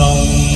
não.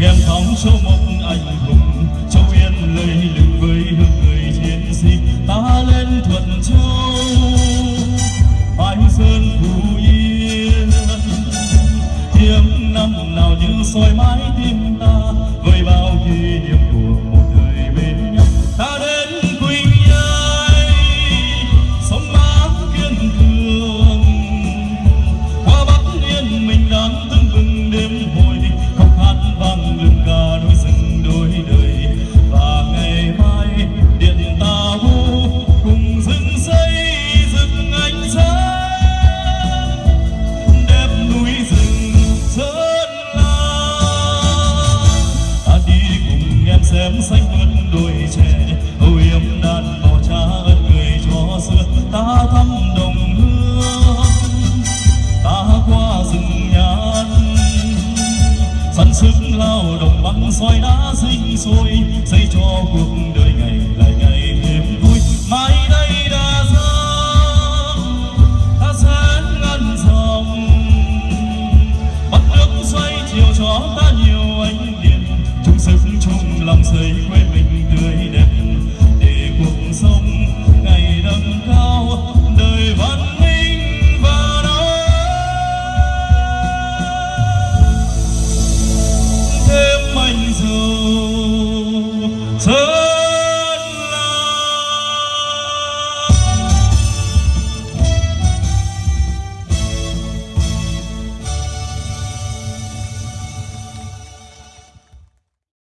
em thắm cho một anh hùng, châu yên lấy lực với hương người chiến sĩ ta lên thuận châu bãi sơn phú yên. Hiếm năm nào như soi mãi tim soi đã sinh sôi xây cho cuộc đời ngày lại ngày thêm vui. Mãi đây đã sáng ta sáng ngân dòng. Bắt nước xoay chiều cho ta nhiều ánh điện chung sức chung lòng xây quê mình tươi đẹp. Để cuộc sống ngày đâm